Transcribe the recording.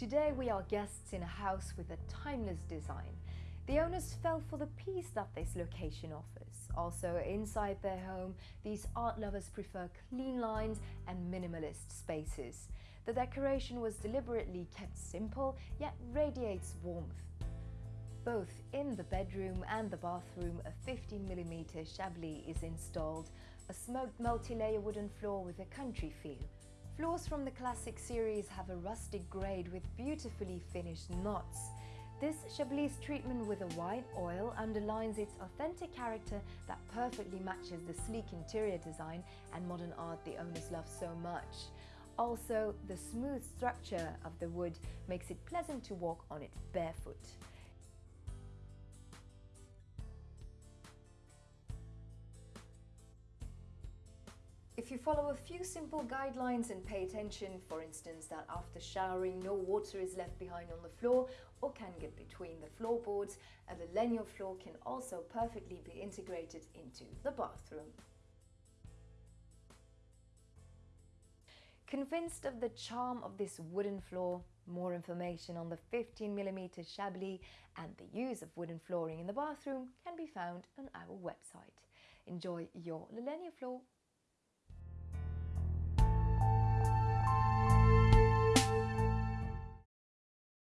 Today we are guests in a house with a timeless design. The owners fell for the peace that this location offers. Also, inside their home, these art lovers prefer clean lines and minimalist spaces. The decoration was deliberately kept simple, yet radiates warmth. Both in the bedroom and the bathroom, a 15mm Chablis is installed, a smoked multi-layer wooden floor with a country feel. Floors from the classic series have a rustic grade with beautifully finished knots. This Chablis treatment with a white oil underlines its authentic character that perfectly matches the sleek interior design and modern art the owners love so much. Also, the smooth structure of the wood makes it pleasant to walk on it barefoot. If you follow a few simple guidelines and pay attention, for instance that after showering no water is left behind on the floor or can get between the floorboards, a Lalegno floor can also perfectly be integrated into the bathroom. Convinced of the charm of this wooden floor, more information on the 15mm Chablis and the use of wooden flooring in the bathroom can be found on our website. Enjoy your Lalegno floor